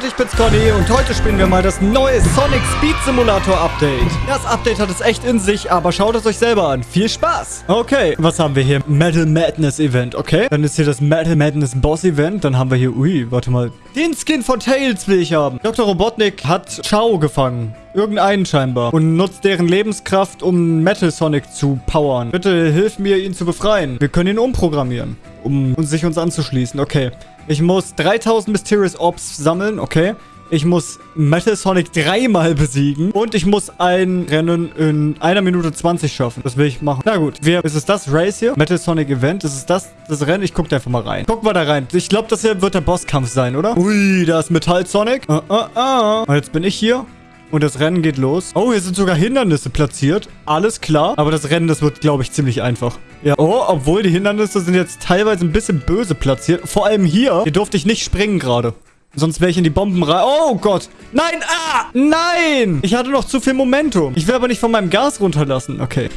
Leute, ich bin's Conny und heute spielen wir mal das neue Sonic Speed Simulator Update. Das Update hat es echt in sich, aber schaut es euch selber an. Viel Spaß! Okay, was haben wir hier? Metal Madness Event, okay? Dann ist hier das Metal Madness Boss Event. Dann haben wir hier, ui, warte mal. Den Skin von Tails will ich haben. Dr. Robotnik hat Chao gefangen. Irgendeinen scheinbar. Und nutzt deren Lebenskraft, um Metal Sonic zu powern. Bitte hilf mir, ihn zu befreien. Wir können ihn umprogrammieren, um sich uns anzuschließen. Okay. Ich muss 3000 Mysterious Orbs sammeln. Okay. Ich muss Metal Sonic dreimal besiegen. Und ich muss ein Rennen in einer Minute 20 schaffen. Das will ich machen. Na gut. Wir, ist es das Race hier? Metal Sonic Event? Ist es das, das Rennen? Ich guck da einfach mal rein. Gucken wir da rein. Ich glaube, das hier wird der Bosskampf sein, oder? Ui, da ist Metall Sonic. Ah, ah, ah. Und jetzt bin ich hier. Und das Rennen geht los. Oh, hier sind sogar Hindernisse platziert. Alles klar. Aber das Rennen, das wird, glaube ich, ziemlich einfach. Ja. Oh, obwohl die Hindernisse sind jetzt teilweise ein bisschen böse platziert. Vor allem hier. Hier durfte ich nicht springen gerade. Sonst wäre ich in die Bomben rein. Oh Gott. Nein. Ah. Nein. Ich hatte noch zu viel Momentum. Ich will aber nicht von meinem Gas runterlassen. Okay.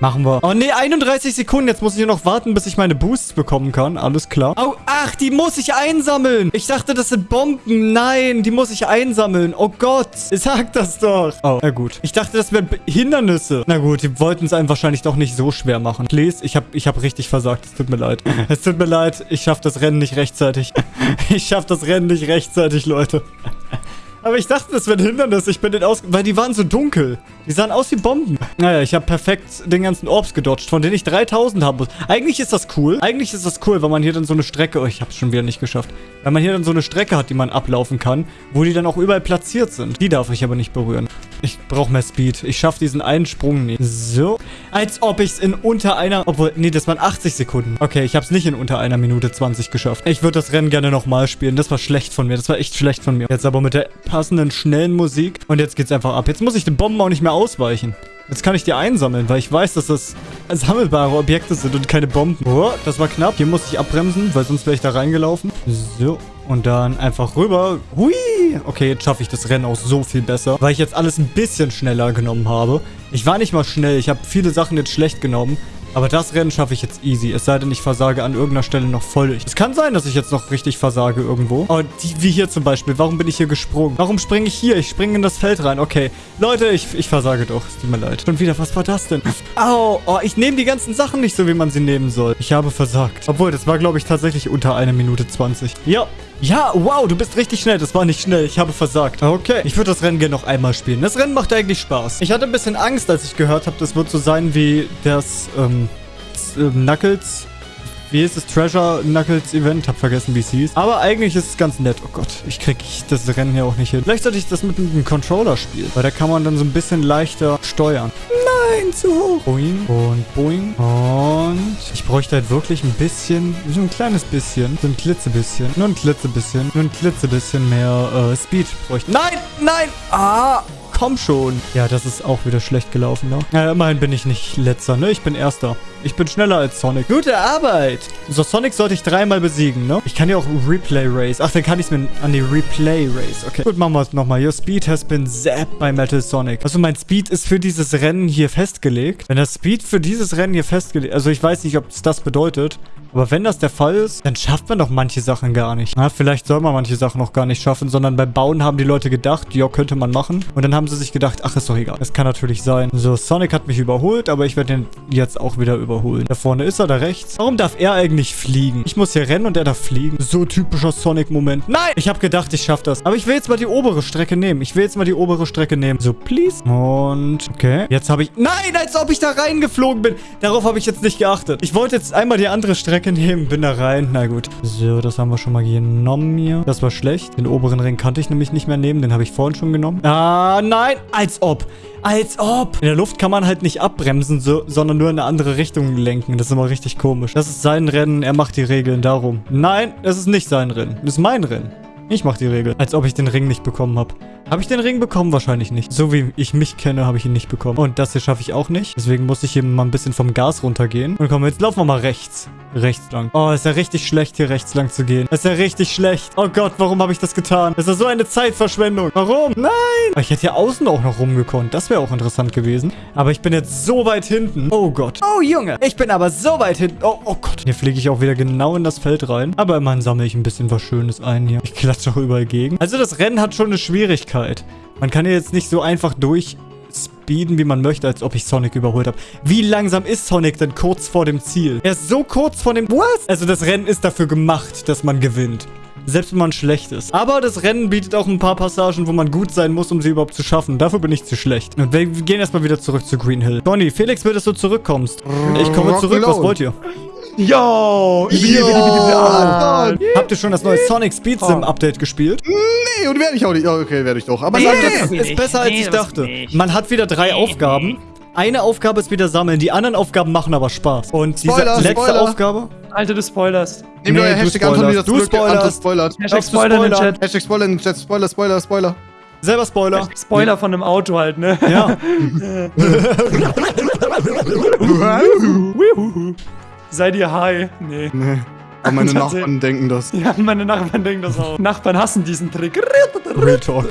Machen wir. Oh, nee, 31 Sekunden. Jetzt muss ich nur noch warten, bis ich meine Boosts bekommen kann. Alles klar. Oh, ach, die muss ich einsammeln. Ich dachte, das sind Bomben. Nein, die muss ich einsammeln. Oh Gott. Sag das doch. Oh, na gut. Ich dachte, das wären Hindernisse. Na gut, die wollten es einem wahrscheinlich doch nicht so schwer machen. Please, ich habe ich hab richtig versagt. Es tut mir leid. Es tut mir leid. Ich schaffe das Rennen nicht rechtzeitig. Ich schaffe das Rennen nicht rechtzeitig, Leute. Aber ich dachte, das wäre ein Hindernis. Ich bin den aus... Weil die waren so dunkel. Die sahen aus wie Bomben. Naja, ich habe perfekt den ganzen Orbs gedodged, von denen ich 3000 haben muss. Eigentlich ist das cool. Eigentlich ist das cool, weil man hier dann so eine Strecke... Oh, ich habe es schon wieder nicht geschafft. Weil man hier dann so eine Strecke hat, die man ablaufen kann, wo die dann auch überall platziert sind. Die darf ich aber nicht berühren. Ich brauche mehr Speed. Ich schaffe diesen einen Sprung nicht. So. Als ob ich es in unter einer... Obwohl, nee, das waren 80 Sekunden. Okay, ich habe es nicht in unter einer Minute 20 geschafft. Ich würde das Rennen gerne nochmal spielen. Das war schlecht von mir. Das war echt schlecht von mir. Jetzt aber mit der passenden, schnellen Musik. Und jetzt geht's einfach ab. Jetzt muss ich den Bomben auch nicht mehr ausweichen. Jetzt kann ich die einsammeln, weil ich weiß, dass das sammelbare Objekte sind und keine Bomben. Oh, das war knapp. Hier muss ich abbremsen, weil sonst wäre ich da reingelaufen. So. Und dann einfach rüber. Hui! Okay, jetzt schaffe ich das Rennen auch so viel besser, weil ich jetzt alles ein bisschen schneller genommen habe. Ich war nicht mal schnell. Ich habe viele Sachen jetzt schlecht genommen. Aber das Rennen schaffe ich jetzt easy. Es sei denn, ich versage an irgendeiner Stelle noch völlig. Es kann sein, dass ich jetzt noch richtig versage irgendwo. Aber die, wie hier zum Beispiel. Warum bin ich hier gesprungen? Warum springe ich hier? Ich springe in das Feld rein. Okay. Leute, ich, ich versage doch. Es tut mir leid. Schon wieder. Was war das denn? Au. Oh, ich nehme die ganzen Sachen nicht so, wie man sie nehmen soll. Ich habe versagt. Obwohl, das war, glaube ich, tatsächlich unter einer Minute 20. Ja. Ja, wow, du bist richtig schnell. Das war nicht schnell. Ich habe versagt. Okay, ich würde das Rennen gerne noch einmal spielen. Das Rennen macht eigentlich Spaß. Ich hatte ein bisschen Angst, als ich gehört habe, das wird so sein wie das, ähm, ähm, Knuckles. Wie ist das? Treasure Knuckles Event. Hab vergessen, wie es hieß. Aber eigentlich ist es ganz nett. Oh Gott, ich krieg das Rennen hier auch nicht hin. Vielleicht sollte ich das mit einem Controller spielen. Weil da kann man dann so ein bisschen leichter steuern. Nein, zu hoch. Boing und boing. Und ich bräuchte halt wirklich ein bisschen, so ein kleines bisschen, so ein klitzebisschen, nur ein klitzebisschen, nur ein klitzebisschen mehr äh, Speed bräuchte. Nein, nein. Ah, komm schon. Ja, das ist auch wieder schlecht gelaufen, ne? Ja, immerhin bin ich nicht letzter, ne? Ich bin erster. Ich bin schneller als Sonic. Gute Arbeit. So, Sonic sollte ich dreimal besiegen, ne? Ich kann ja auch Replay Race. Ach, dann kann ich es mir an die Replay Race. Okay. Gut, machen wir es nochmal. Your Speed has been zapped by Metal Sonic. Also mein Speed ist für dieses Rennen hier festgelegt. Wenn das Speed für dieses Rennen hier festgelegt... Also ich weiß nicht, ob es das bedeutet. Aber wenn das der Fall ist, dann schafft man doch manche Sachen gar nicht. Na, vielleicht soll man manche Sachen noch gar nicht schaffen, sondern beim Bauen haben die Leute gedacht, ja, könnte man machen. Und dann haben sie sich gedacht, ach, ist doch egal. Das kann natürlich sein. So, Sonic hat mich überholt, aber ich werde den jetzt auch wieder überholen. Da vorne ist er, da rechts. Warum darf er eigentlich fliegen? Ich muss hier rennen und er darf fliegen. So typischer Sonic-Moment. Nein! Ich habe gedacht, ich schaffe das. Aber ich will jetzt mal die obere Strecke nehmen. Ich will jetzt mal die obere Strecke nehmen. So, please. Und, okay. Jetzt habe ich... Nein, als ob ich da reingeflogen bin. Darauf habe ich jetzt nicht geachtet. Ich wollte jetzt einmal die andere Strecke nehmen. Bin da rein. Na gut. So, das haben wir schon mal genommen hier. Das war schlecht. Den oberen Ring kannte ich nämlich nicht mehr nehmen. Den habe ich vorhin schon genommen. Ah, nein. Als ob. Als ob. In der Luft kann man halt nicht abbremsen, so, sondern nur in eine andere Richtung lenken. Das ist immer richtig komisch. Das ist sein Rennen. Er macht die Regeln darum. Nein, das ist nicht sein Rennen. Das ist mein Rennen. Ich mache die Regel. Als ob ich den Ring nicht bekommen habe. Habe ich den Ring bekommen? Wahrscheinlich nicht. So wie ich mich kenne, habe ich ihn nicht bekommen. Und das hier schaffe ich auch nicht. Deswegen muss ich hier mal ein bisschen vom Gas runtergehen. Und komm, jetzt laufen wir mal rechts. Rechts lang. Oh, ist ja richtig schlecht, hier rechts lang zu gehen. Ist ja richtig schlecht. Oh Gott, warum habe ich das getan? Das ist ja so eine Zeitverschwendung. Warum? Nein. Ich hätte hier außen auch noch rumgekonnt. Das wäre auch interessant gewesen. Aber ich bin jetzt so weit hinten. Oh Gott. Oh, Junge. Ich bin aber so weit hinten. Oh, oh Gott. Hier fliege ich auch wieder genau in das Feld rein. Aber immerhin sammle ich ein bisschen was Schönes ein hier. Ich klatsche spricht doch überall gegen. Also das Rennen hat schon eine Schwierigkeit. Man kann ja jetzt nicht so einfach durch speeden, wie man möchte, als ob ich Sonic überholt habe. Wie langsam ist Sonic denn kurz vor dem Ziel? Er ist so kurz vor dem... Was? Also das Rennen ist dafür gemacht, dass man gewinnt. Selbst wenn man schlecht ist. Aber das Rennen bietet auch ein paar Passagen, wo man gut sein muss, um sie überhaupt zu schaffen. Dafür bin ich zu schlecht. Und wir gehen erstmal wieder zurück zu Green Hill. Donny, Felix will, dass du zurückkommst. Ich komme zurück. Was wollt ihr? Yo! Yo! Habt ihr schon das neue Sonic Speed Sim Update gespielt? Nee, und werde ich auch nicht. Ja, okay, werde ich doch. Aber Nee, das das. ist besser, als Nee, ich dachte. Man hat wieder drei Aufgaben. Eine Aufgabe ist wieder sammeln, die anderen Aufgaben machen aber Spaß. Und diese Spoiler, letzte Spoiler. Aufgabe... Alter, du spoilerst. Nehmen wir Nee, euer du Hashtag Anton spoilerst. wieder Du zurück. spoilerst. Anton spoilert. Hashtag du Spoiler in den? Chat. Hashtag Spoiler in den Chat. Spoiler, Spoiler, Spoiler. Selber Spoiler. Spoiler von einem Auto halt, ne? Ja. Seid ihr high? Nee. Nee. Aber meine. Nachbarn denken das. Ja, meine Nachbarn denken das auch. Nachbarn hassen diesen Trick. Real Talk.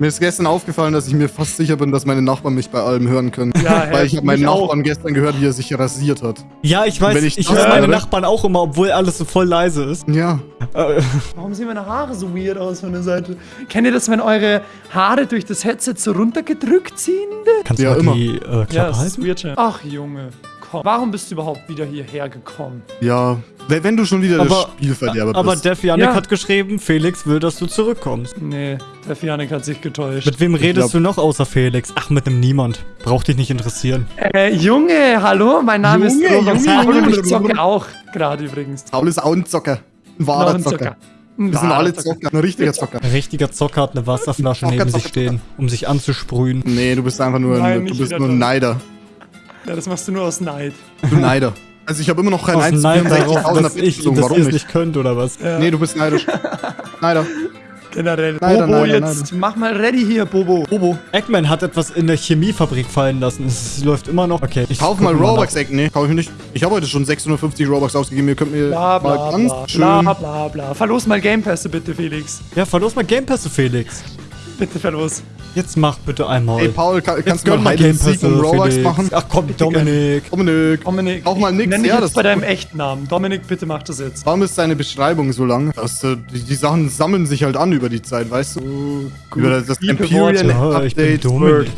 Mir ist gestern aufgefallen, dass ich mir fast sicher bin, dass meine Nachbarn mich bei allem hören können. Ja, Weil ich habe meinen mich auch. Nachbarn gestern gehört, wie er sich rasiert hat. Ja, ich weiß, Wenn ich, ich höre meine Nachbarn auch immer, obwohl alles so voll leise ist. Ja. Äh, Warum sehen meine Haare so weird aus von der Seite? Kennt ihr das, wenn eure Haare durch das Headset so runtergedrückt ziehen? kannst Ja, du immer. mal die äh, Klappe Ja, halten? weird. Ach, Junge. Komm. Warum bist du überhaupt wieder hierher gekommen? Ja. Wenn du schon wieder Aber- der Spielverderber Aber bist. Def Janik Ja. hat geschrieben, Felix will, dass du zurückkommst. Nee, der Fianik hat sich getäuscht. Mit wem redest glaub- du noch außer Felix? Ach, mit einem Niemand. Braucht dich nicht interessieren. Äh, Junge, hallo, mein Name Junge, ist Robert Junge, ich zocke auch gerade übrigens. Paul ist auch ein Zocker. Ein wahrer Zocker. Ein Wir sind alle Zocker. Ein richtiger Zocker. Ein richtiger Zocker hat eine Wasserflasche Zocker, neben sich Zocker, stehen, um sich anzusprühen. Nee, du bist einfach nur, Nein, ein, du bist nur ein das. Neider. Ja, das machst du nur aus Neid. Du Neider. Also ich habe immer noch kein Aus Neid darauf, 1,64.000er dass ich, gezogen. dass Warum nicht? nicht könnt, oder was? Ja. Nee, du bist neidisch. Neider. Generell. Neider, Bobo, Neider, jetzt mach mal ready hier, Bobo. Bobo. Eggman hat etwas in der Chemiefabrik fallen lassen. Es läuft immer noch. Okay, ich Kauf mal. Robux, Eck. Nee, kauf ich nicht. Ich habe heute schon 650 Robux ausgegeben. Ihr könnt mir Bla bla mal ganz bla, schön... bla bla bla. Verlos mal Game Pässe bitte, Felix. Ja, verlos mal Game Pässe, Felix. Bitte verlos. Jetzt mach bitte einmal. Ey, Paul, kann, kannst du mal and Seek und Robux Felix. machen? Ach komm, Dominik. Dominik. Dominik, Auch mal nix, nenn dich ja, jetzt das bei deinem echten Namen. Dominik, bitte mach das jetzt. Warum ist deine Beschreibung so lang? Das, äh, die, die Sachen sammeln sich halt an über die Zeit, weißt du? über das, das Worte. Ja, ich bin Update. Dominik.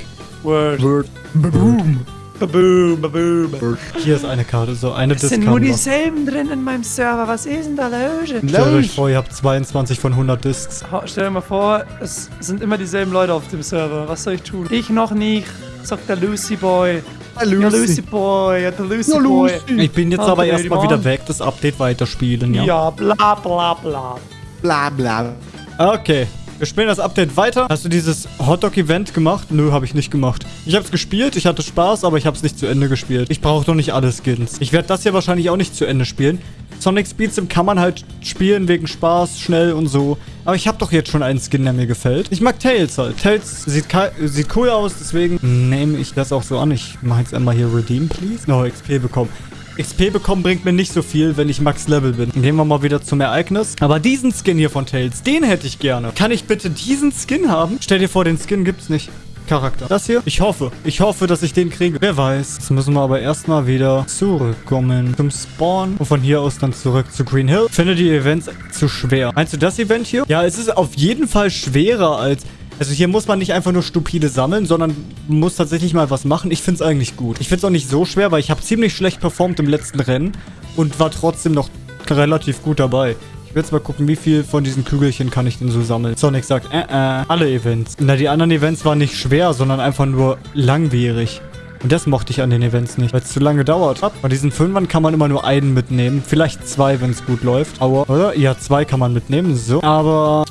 Word. Word. Boom. Baboom, baboom. Hier ist eine Karte, so eine Es sind nur dieselben drin in meinem Server. Was ist denn da los? Stellt euch vor, ihr habt 22 von 100 Discs. Stell dir mal vor, es sind immer dieselben Leute auf dem Server. Was soll ich tun? Ich noch nicht, sagt der Lucy Boy. Hi, Ja, Lucy Lucy. Boy, ja, der Lucy Ja, Boy. Lucy. Ich bin jetzt aber erstmal wieder weg, das Update weiterspielen, ja? Ja, bla bla bla. Bla, bla. Okay. Wir spielen das Update weiter. Hast du dieses Hotdog-Event gemacht? Nö, habe ich nicht gemacht. Ich habe es gespielt, ich hatte Spaß, aber ich habe es nicht zu Ende gespielt. Ich brauche doch nicht alle Skins. Ich werde das hier wahrscheinlich auch nicht zu Ende spielen. Sonic Speed Sim kann man halt spielen wegen Spaß, schnell und so. Aber ich habe doch jetzt schon einen Skin, der mir gefällt. Ich mag Tails halt. Tails sieht, sieht cool aus, deswegen nehme ich das auch so an. Ich mache jetzt einmal hier Redeem, please. No, XP bekommen. XP bekommen bringt mir nicht so viel, wenn ich Max Level bin. Gehen wir mal wieder zum Ereignis. Aber diesen Skin hier von Tails, den hätte ich gerne. Kann ich bitte diesen Skin haben? Stell dir vor, den Skin gibt's nicht. Charakter. Das hier? Ich hoffe. Ich hoffe, dass ich den kriege. Wer weiß. Jetzt müssen wir aber erstmal wieder zurückkommen zum Spawn und von hier aus dann zurück zu Green Hill. Finde die Events zu schwer. Meinst du das Event hier? Ja, es ist auf jeden Fall schwerer als... Also hier muss man nicht einfach nur stupide sammeln, sondern muss tatsächlich mal was machen. Ich finde es eigentlich gut. Ich finde es auch nicht so schwer, weil ich habe ziemlich schlecht performt im letzten Rennen und war trotzdem noch relativ gut dabei. Ich will jetzt mal gucken, wie viel von diesen Kügelchen kann ich denn so sammeln. Sonic sagt, äh, äh, alle Events. Na, die anderen Events waren nicht schwer, sondern einfach nur langwierig. Und das mochte ich an den Events nicht, weil es zu lange dauert. Von diesen Fünfern kann man immer nur einen mitnehmen. Vielleicht zwei, wenn es gut läuft. Aber, oder? Ja, zwei kann man mitnehmen. So. Aber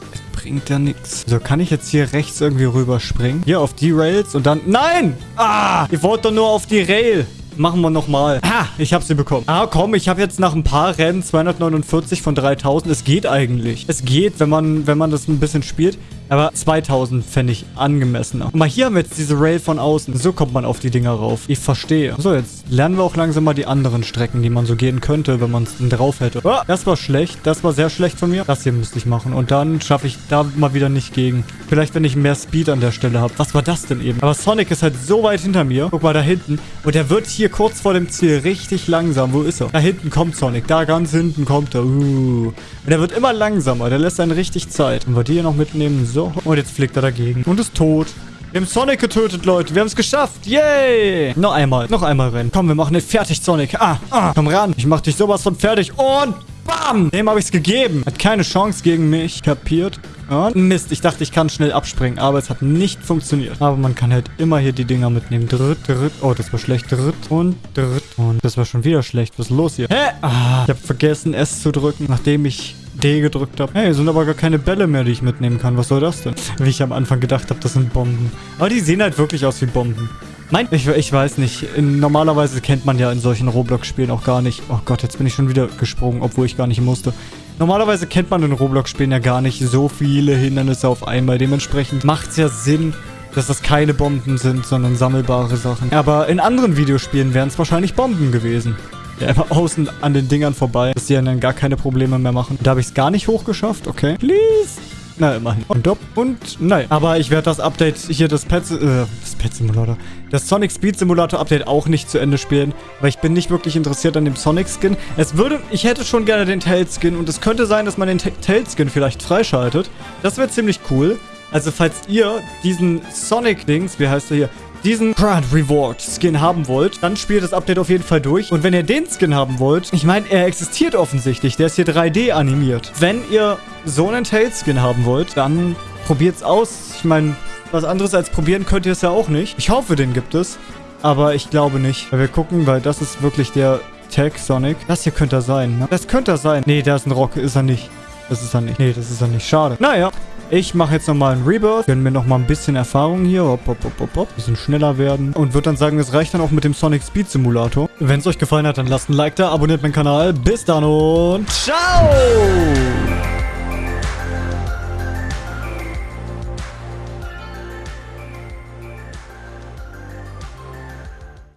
bringt ja nichts. So, kann ich jetzt hier rechts irgendwie rüberspringen? Hier auf die Rails und dann... Nein! Ah! Ihr wollt doch nur auf die Rail. Machen wir nochmal. Ah, ich habe sie bekommen. Ah, komm, ich habe jetzt nach ein paar Rennen 249 von 3000. Es geht eigentlich. Es geht, wenn man, wenn man das ein bisschen spielt. Aber 2000 fände ich angemessener. Guck mal, hier haben wir jetzt diese Rail von außen. So kommt man auf die Dinger rauf. Ich verstehe. So, jetzt lernen wir auch langsam mal die anderen Strecken, die man so gehen könnte, wenn man es denn drauf hätte. Ah, das war schlecht. Das war sehr schlecht von mir. Das hier müsste ich machen. Und dann schaffe ich da mal wieder nicht gegen. Vielleicht, wenn ich mehr Speed an der Stelle habe. Was war das denn eben? Aber Sonic ist halt so weit hinter mir. Guck mal da hinten. Und er wird hier kurz vor dem Ziel richtig langsam. Wo ist er? Da hinten kommt Sonic. Da ganz hinten kommt er. Uh. Und er wird immer langsamer. Der lässt einen richtig Zeit. Und wir die hier noch mitnehmen. So. Und jetzt fliegt er dagegen. Und ist tot. Wir haben Sonic getötet, Leute. Wir haben es geschafft. Yay. Noch einmal. Noch einmal rennen. Komm, wir machen den fertig, Sonic. Ah, ah. Komm ran. Ich mach dich sowas von fertig. Und bam. Dem habe ich es gegeben. Hat keine Chance gegen mich. Kapiert? Und Mist, ich dachte, ich kann schnell abspringen, aber es hat nicht funktioniert. Aber man kann halt immer hier die Dinger mitnehmen. Dritt, dritt. Oh, das war schlecht. Dritt und dritt. Und das war schon wieder schlecht. Was ist los hier? Hä? Ah, ich habe vergessen, S zu drücken, nachdem ich Gedrückt habe. Hey, sind aber gar keine Bälle mehr, die ich mitnehmen kann. Was soll das denn? Wie ich am Anfang gedacht habe, das sind Bomben. Aber die sehen halt wirklich aus wie Bomben. Mein, ich, ich weiß nicht. In, normalerweise kennt man ja in solchen Roblox-Spielen auch gar nicht. Oh Gott, jetzt bin ich schon wieder gesprungen, obwohl ich gar nicht musste. Normalerweise kennt man in Roblox-Spielen ja gar nicht so viele Hindernisse auf einmal. Dementsprechend macht es ja Sinn, dass das keine Bomben sind, sondern sammelbare Sachen. Aber in anderen Videospielen wären es wahrscheinlich Bomben gewesen. Ja, immer außen an den Dingern vorbei, dass die dann gar keine Probleme mehr machen. Da habe ich es gar nicht hochgeschafft. Okay. Please. Na, immerhin. Und dopp. Und nein. Aber ich werde das Update hier, das Pet, äh, das Pet Simulator, das Sonic Speed Simulator Update auch nicht zu Ende spielen, weil ich bin nicht wirklich interessiert an dem Sonic Skin. Es würde, ich hätte schon gerne den Tail Skin und es könnte sein, dass man den Tail Skin vielleicht freischaltet. Das wäre ziemlich cool. Also falls ihr diesen Sonic-Dings, wie heißt er hier, diesen Grand Reward Skin haben wollt, dann spielt das Update auf jeden Fall durch. Und wenn ihr den Skin haben wollt, ich meine, er existiert offensichtlich. Der ist hier 3D animiert. Wenn ihr so einen Tail Skin haben wollt, dann probiert's aus. Ich meine, was anderes als probieren könnt ihr es ja auch nicht. Ich hoffe, den gibt es. Aber ich glaube nicht. Wir gucken, weil das ist wirklich der Tag Sonic. Das hier könnte er sein, ne? Das könnte er sein. Nee, der ist ein Rock. Ist er nicht. Das ist er nicht. Nee, das ist er nicht. Schade. Naja. Ich mache jetzt nochmal einen Rebirth. Gönnen mir nochmal ein bisschen Erfahrung hier. Hopp, hopp, hopp, hopp, hopp. Bisschen schneller werden. Und würde dann sagen, es reicht dann auch mit dem Sonic Speed Simulator. Wenn es euch gefallen hat, dann lasst ein Like da, abonniert meinen Kanal. Bis dann und ciao!